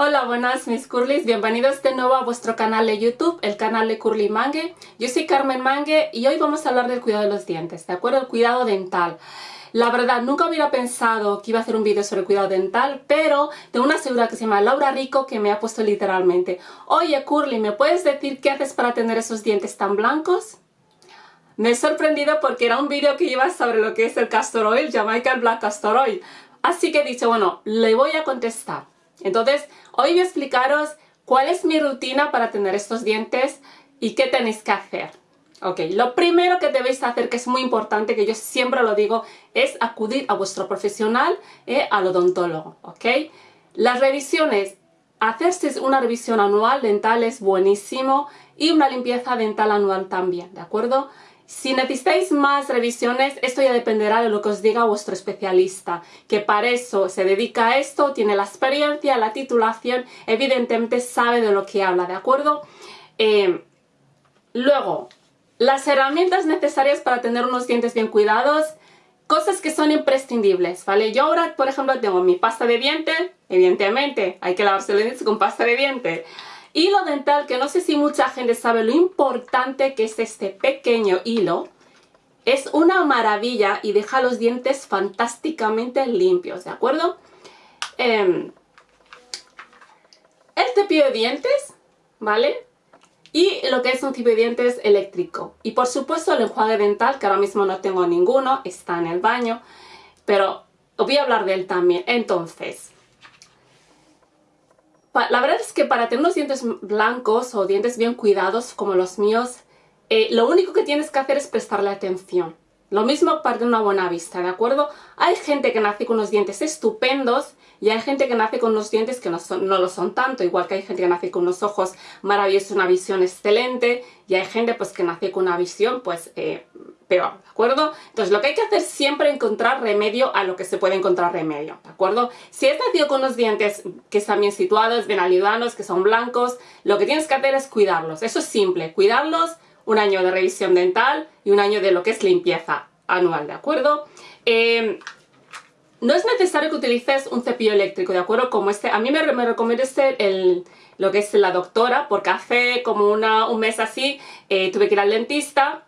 Hola, buenas mis curlis, bienvenidos de nuevo a vuestro canal de YouTube, el canal de Curly Mangue. Yo soy Carmen Mangue y hoy vamos a hablar del cuidado de los dientes, ¿de acuerdo? El cuidado dental. La verdad, nunca hubiera pensado que iba a hacer un vídeo sobre el cuidado dental, pero tengo una señora que se llama Laura Rico que me ha puesto literalmente Oye Curly, ¿me puedes decir qué haces para tener esos dientes tan blancos? Me he sorprendido porque era un vídeo que iba sobre lo que es el castor oil, Jamaica Black Castor Oil. Así que he dicho, bueno, le voy a contestar. Entonces, hoy voy a explicaros cuál es mi rutina para tener estos dientes y qué tenéis que hacer. Ok, lo primero que debéis hacer, que es muy importante, que yo siempre lo digo, es acudir a vuestro profesional, eh, al odontólogo, ok. Las revisiones, hacerse una revisión anual dental es buenísimo y una limpieza dental anual también, ¿de acuerdo? Si necesitáis más revisiones, esto ya dependerá de lo que os diga vuestro especialista, que para eso se dedica a esto, tiene la experiencia, la titulación, evidentemente sabe de lo que habla, ¿de acuerdo? Eh, luego, las herramientas necesarias para tener unos dientes bien cuidados, cosas que son imprescindibles, ¿vale? Yo ahora, por ejemplo, tengo mi pasta de dientes, evidentemente, hay que lavarse los dientes con pasta de dientes. Hilo dental, que no sé si mucha gente sabe lo importante que es este pequeño hilo. Es una maravilla y deja los dientes fantásticamente limpios, ¿de acuerdo? El cepillo de dientes, ¿vale? Y lo que es un cepillo de dientes eléctrico. Y por supuesto el enjuague dental, que ahora mismo no tengo ninguno, está en el baño. Pero os voy a hablar de él también. Entonces, la verdad es que para tener unos dientes blancos o dientes bien cuidados como los míos, eh, lo único que tienes que hacer es prestarle atención. Lo mismo para una buena vista, ¿de acuerdo? Hay gente que nace con unos dientes estupendos y hay gente que nace con unos dientes que no, no lo son tanto, igual que hay gente que nace con unos ojos maravillosos, una visión excelente y hay gente pues que nace con una visión pues eh, peor, ¿de acuerdo? Entonces lo que hay que hacer siempre es encontrar remedio a lo que se puede encontrar remedio, ¿de acuerdo? Si has nacido con unos dientes que están bien situados, bien alivianos, que son blancos, lo que tienes que hacer es cuidarlos, eso es simple, cuidarlos, un año de revisión dental y un año de lo que es limpieza anual, ¿de acuerdo? Eh, no es necesario que utilices un cepillo eléctrico, ¿de acuerdo? Como este, a mí me, me recomienda este, el, lo que es la doctora, porque hace como una, un mes así eh, tuve que ir al dentista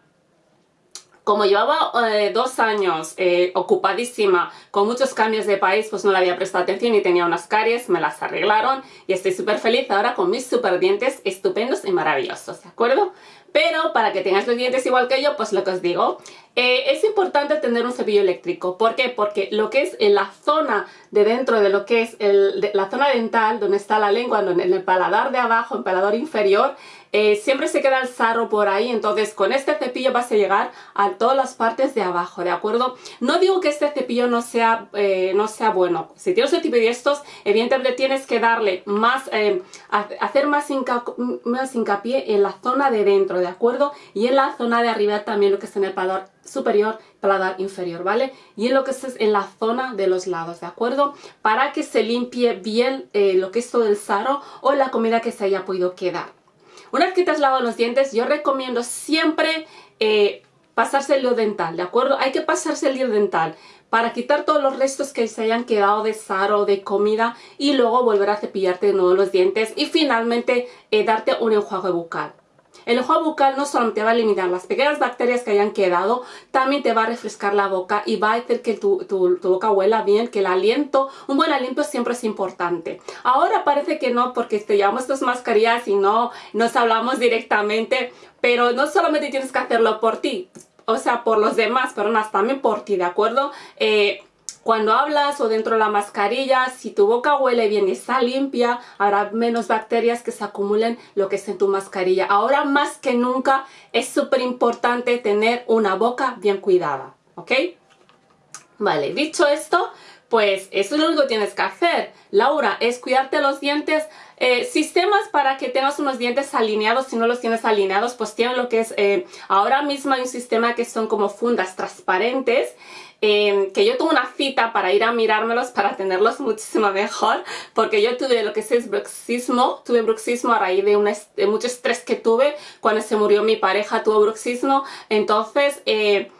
como llevaba eh, dos años eh, ocupadísima con muchos cambios de país, pues no le había prestado atención y tenía unas caries, me las arreglaron y estoy súper feliz ahora con mis super dientes estupendos y maravillosos, ¿de acuerdo? Pero para que tengáis los dientes igual que yo, pues lo que os digo, eh, es importante tener un cepillo eléctrico. ¿Por qué? Porque lo que es en la zona de dentro de lo que es la zona dental, donde está la lengua, en el paladar de abajo, el paladar inferior, eh, siempre se queda el sarro por ahí, entonces con este cepillo vas a llegar a todas las partes de abajo, ¿de acuerdo? No digo que este cepillo no sea, eh, no sea bueno, si tienes un tipo de estos, evidentemente tienes que darle más, eh, hacer más, más hincapié en la zona de dentro, ¿de acuerdo? Y en la zona de arriba también lo que está en el paladar superior, paladar inferior, ¿vale? Y en lo que es en la zona de los lados, ¿de acuerdo? Para que se limpie bien lo que es todo el sarro o la comida que se haya podido quedar. Una vez que te has lavado los dientes, yo recomiendo siempre eh, pasarse el hilo dental, ¿de acuerdo? Hay que pasarse el hilo dental para quitar todos los restos que se hayan quedado de sal o de comida y luego volver a cepillarte de nuevo los dientes y finalmente eh, darte un enjuague bucal. El enjuague bucal no solamente va a eliminar las pequeñas bacterias que hayan quedado, también te va a refrescar la boca y va a hacer que tu, boca huela bien, que el aliento, un buen aliento siempre es importante. Ahora parece que no porque te llevamos estas mascarillas y no nos hablamos directamente, pero no solamente tienes que hacerlo por ti, o sea, por los demás, pero también por ti, ¿de acuerdo? Eh, cuando hablas o dentro de la mascarilla, si tu boca huele bien y está limpia, habrá menos bacterias que se acumulen lo que es en tu mascarilla. Ahora más que nunca es súper importante tener una boca bien cuidada, ¿ok? Vale, dicho esto, pues eso es lo único que tienes que hacer. Laura, es cuidarte los dientes. Eh, sistemas para que tengas unos dientes alineados, si no los tienes alineados, pues tienen lo que es, eh, ahora mismo hay un sistema que son como fundas transparentes Em, que yo tuve una cita para ir a mirármelos para tenerlos muchísimo mejor porque yo tuve lo que es bruxismo, tuve bruxismo a raíz de, un mucho estrés que tuve cuando se murió mi pareja, tuvo bruxismo, entonces eh,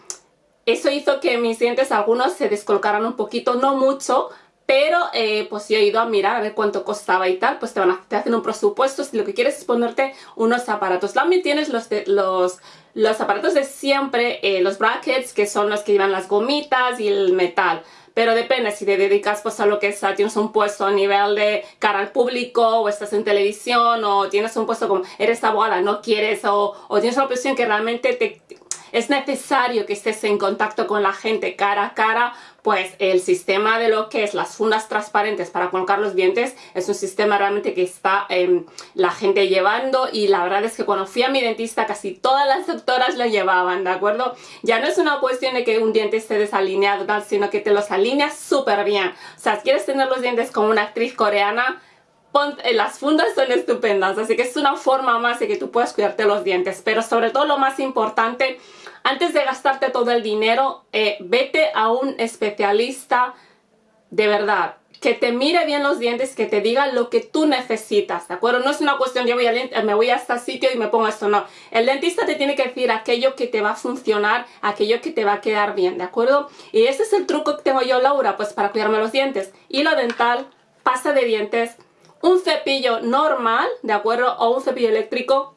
eso hizo que mis dientes algunos se descolocaran un poquito, no mucho, pero eh, pues yo he ido a mirar a ver cuánto costaba y tal, pues te, van a, te hacen un presupuesto si lo que quieres es ponerte unos aparatos. También tienes los, de, los, los aparatos de siempre, eh, los brackets, que son los que llevan las gomitas y el metal pero depende si te dedicas pues a lo que es, tienes un puesto a nivel de cara al público o estás en televisión o tienes un puesto como eres abogada, no quieres o, o tienes una profesión que realmente te, es necesario que estés en contacto con la gente cara a cara, pues el sistema de lo que es las fundas transparentes para colocar los dientes es un sistema realmente que está eh, la gente llevando y la verdad es que cuando fui a mi dentista casi todas las doctoras lo llevaban, ¿de acuerdo? Ya no es una cuestión de que un diente esté desalineado, sino que te los alineas súper bien. O sea, si quieres tener los dientes como una actriz coreana, eh, las fundas son estupendas, así que es una forma más de que tú puedas cuidarte los dientes, pero sobre todo lo más importante antes de gastarte todo el dinero, eh, vete a un especialista de verdad, que te mire bien los dientes, que te diga lo que tú necesitas, ¿de acuerdo? No es una cuestión, yo voy a, me voy a este sitio y me pongo esto, no. El dentista te tiene que decir aquello que te va a funcionar, aquello que te va a quedar bien, ¿de acuerdo? Y ese es el truco que tengo yo, Laura, pues para cuidarme los dientes. Hilo dental, pasta de dientes, un cepillo normal, ¿de acuerdo? O un cepillo eléctrico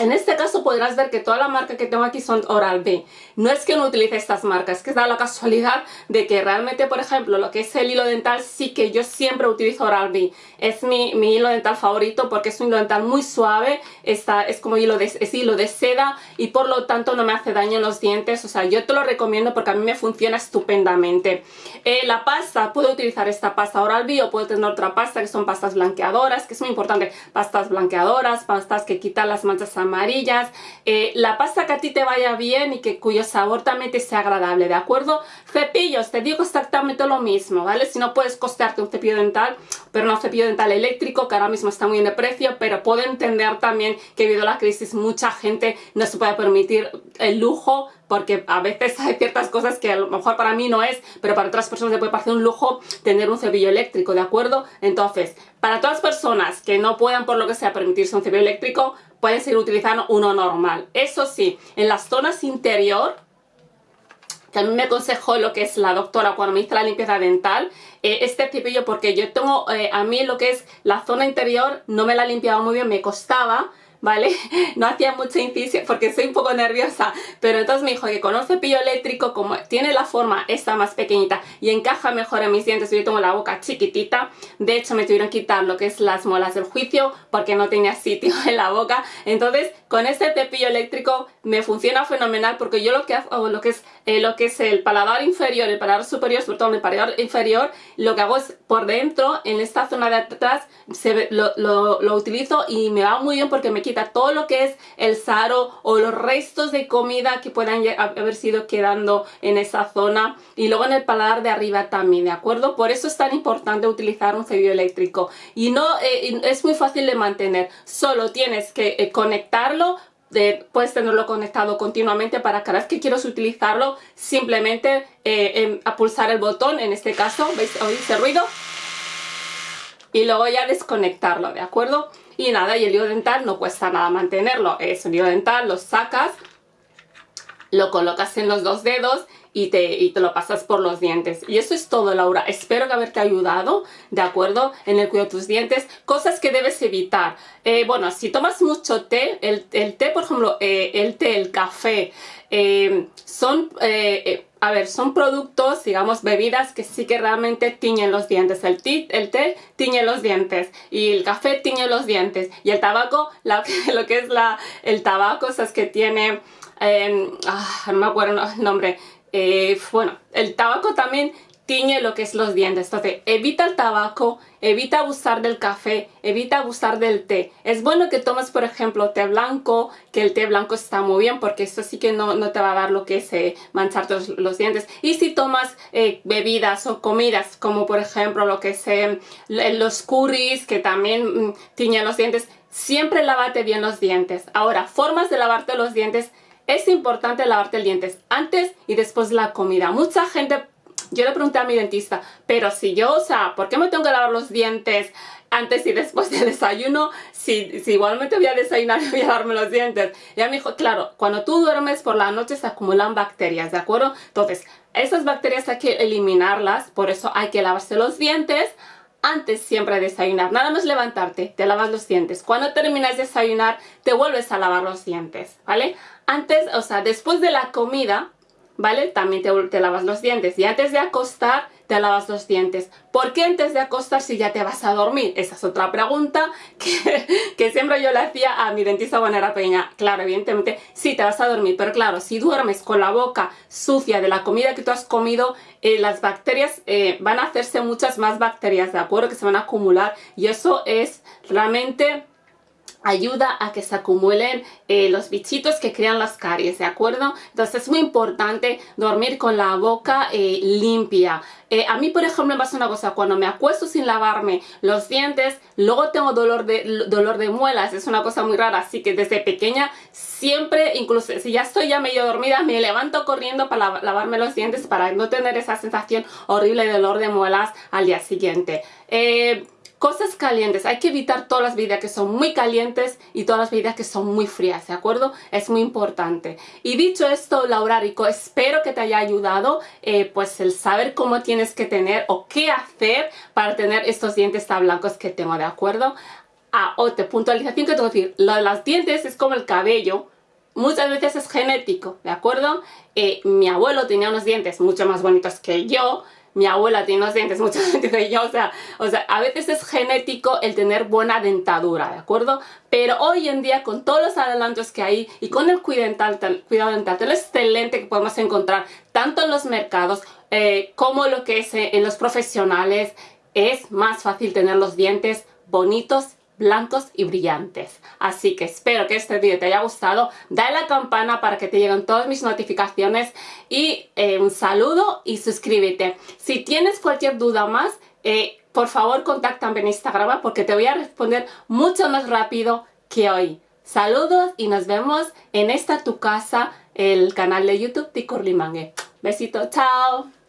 en este caso podrás ver que toda la marca que tengo aquí son Oral-B. No es que no utilice estas marcas, es que da la casualidad de que realmente, por ejemplo, lo que es el hilo dental, sí que yo siempre utilizo Oral-B. Es mi, hilo dental favorito porque es un hilo dental muy suave, está, es como hilo de, hilo de seda y por lo tanto no me hace daño en los dientes. O sea, yo te lo recomiendo porque a mí me funciona estupendamente. Eh, la pasta, puedo utilizar esta pasta Oral-B o puedo tener otra pasta que son pastas blanqueadoras, que es muy importante. Pastas blanqueadoras, pastas que quitan las manchas amarillas, eh, la pasta que a ti te vaya bien y que cuyo sabor también te sea agradable, ¿de acuerdo? Cepillos, te digo exactamente lo mismo, ¿vale? Si no puedes costearte un cepillo dental, pero no un cepillo dental eléctrico, que ahora mismo está muy en de precio, pero puedo entender también que debido a la crisis mucha gente no se puede permitir el lujo porque a veces hay ciertas cosas que a lo mejor para mí no es, pero para otras personas le puede parecer un lujo tener un cepillo eléctrico, ¿de acuerdo? Entonces, para todas las personas que no puedan por lo que sea permitirse un cepillo eléctrico, pueden seguir utilizando uno normal. Eso sí, en las zonas interior, que a mí me aconsejó lo que es la doctora cuando me hizo la limpieza dental, eh, este cepillo porque yo tengo, eh, a mí lo que es la zona interior no me la limpiaba muy bien, me costaba, ¿vale? No hacía mucha incisión porque soy un poco nerviosa, pero entonces me dijo que con un cepillo eléctrico, como tiene la forma esta más pequeñita y encaja mejor en mis dientes, yo tengo la boca chiquitita, de hecho me tuvieron que quitar lo que es las molas del juicio porque no tenía sitio en la boca, entonces con este cepillo eléctrico me funciona fenomenal porque yo lo que hago, lo que es, eh, lo que es el paladar inferior, el paladar superior, sobre todo el paladar inferior, lo que hago es por dentro, en esta zona de atrás, se, lo, lo, lo utilizo y me va muy bien porque me quita todo lo que es el saro o los restos de comida que puedan haber sido quedando en esa zona y luego en el paladar de arriba también, ¿de acuerdo? Por eso es tan importante utilizar un cepillo eléctrico y no eh, es muy fácil de mantener, solo tienes que eh, conectarlo puedes tenerlo conectado continuamente para cada vez que quieras utilizarlo simplemente eh, em, pulsar el botón en este caso, ¿veis? ¿Oís ruido? y luego ya desconectarlo, ¿de acuerdo? Y nada, y el hilo dental no cuesta nada mantenerlo. Es un hilo dental, lo sacas, lo colocas en los dos dedos y te, y te, lo pasas por los dientes. Y eso es todo, Laura. Espero que haberte ayudado, ¿de acuerdo? En el cuidado de tus dientes. Cosas que debes evitar. Eh, bueno, si tomas mucho té, el, té, por ejemplo, eh, el té, el café, eh, son a ver, son productos, digamos, bebidas que sí que realmente tiñen los dientes. El, té, el té tiñe los dientes y el café tiñe los dientes. Y el tabaco, lo que es la, el tabaco, es que tiene, em, ah, no me acuerdo el nombre, eh, bueno, el tabaco también tiñe lo que es los dientes. Entonces, evita el tabaco, evita abusar del café, evita abusar del té. Es bueno que tomes, por ejemplo, té blanco, que el té blanco está muy bien porque esto sí que no, no te va a dar lo que es eh, manchar los, dientes. Y si tomas eh, bebidas o comidas, como por ejemplo lo que es eh, los curries, que también mm, tiñen los dientes, siempre lávate bien los dientes. Ahora, formas de lavarte los dientes es importante lavarte los dientes antes y después de la comida. Mucha gente yo le pregunté a mi dentista, pero si yo, o sea, ¿por qué me tengo que lavar los dientes antes y después del desayuno? Si, igualmente voy a desayunar y voy a lavarme los dientes. Y ella me dijo, claro, cuando tú duermes por la noche se acumulan bacterias, ¿de acuerdo? Entonces, esas bacterias hay que eliminarlas, por eso hay que lavarse los dientes antes siempre de desayunar. Nada más levantarte, te lavas los dientes. Cuando terminas de desayunar, te vuelves a lavar los dientes, ¿vale? Antes, o sea, después de la comida, ¿vale? También te, lavas los dientes. Y antes de acostar, te lavas los dientes. ¿Por qué antes de acostar si ya te vas a dormir? Esa es otra pregunta que, que siempre yo le hacía a mi dentista Bonera Peña. Claro, evidentemente, sí te vas a dormir, pero claro, si duermes con la boca sucia de la comida que tú has comido, eh, las bacterias eh, van a hacerse muchas más bacterias, ¿de acuerdo? Que se van a acumular y eso es realmente ayuda a que se acumulen eh, los bichitos que crean las caries, ¿de acuerdo? Entonces es muy importante dormir con la boca eh, limpia. Eh, a mí, por ejemplo, me pasa una cosa, cuando me acuesto sin lavarme los dientes, luego tengo dolor de, dolor de muelas, es una cosa muy rara, así que desde pequeña siempre, incluso si ya estoy ya medio dormida, me levanto corriendo para lavarme los dientes para no tener esa sensación horrible de dolor de muelas al día siguiente. Cosas calientes, hay que evitar todas las bebidas que son muy calientes y todas las bebidas que son muy frías, ¿de acuerdo? Es muy importante. Y dicho esto, Laura Rico, espero que te haya ayudado eh, pues el saber cómo tienes que tener o qué hacer para tener estos dientes tan blancos que tengo, ¿de acuerdo? Ah, otra puntualización que tengo que decir, lo de los dientes es como el cabello, muchas veces es genético, ¿de acuerdo? Eh, mi abuelo tenía unos dientes mucho más bonitos que yo, mi abuela tiene unos dientes mucho más que yo, o sea, o sea, a veces es genético el tener buena dentadura, ¿de acuerdo? Pero hoy en día, con todos los adelantos que hay y con el cuidado dental, cuidado dental tan excelente que podemos encontrar tanto en los mercados eh, como lo que es eh, en los profesionales, es más fácil tener los dientes bonitos blancos y brillantes. Así que espero que este vídeo te haya gustado. Dale a la campana para que te lleguen todas mis notificaciones y eh, un saludo y suscríbete. Si tienes cualquier duda más, eh, por favor contáctame en Instagram porque te voy a responder mucho más rápido que hoy. Saludos y nos vemos en esta tu casa, el canal de YouTube de Curly Besito, chao.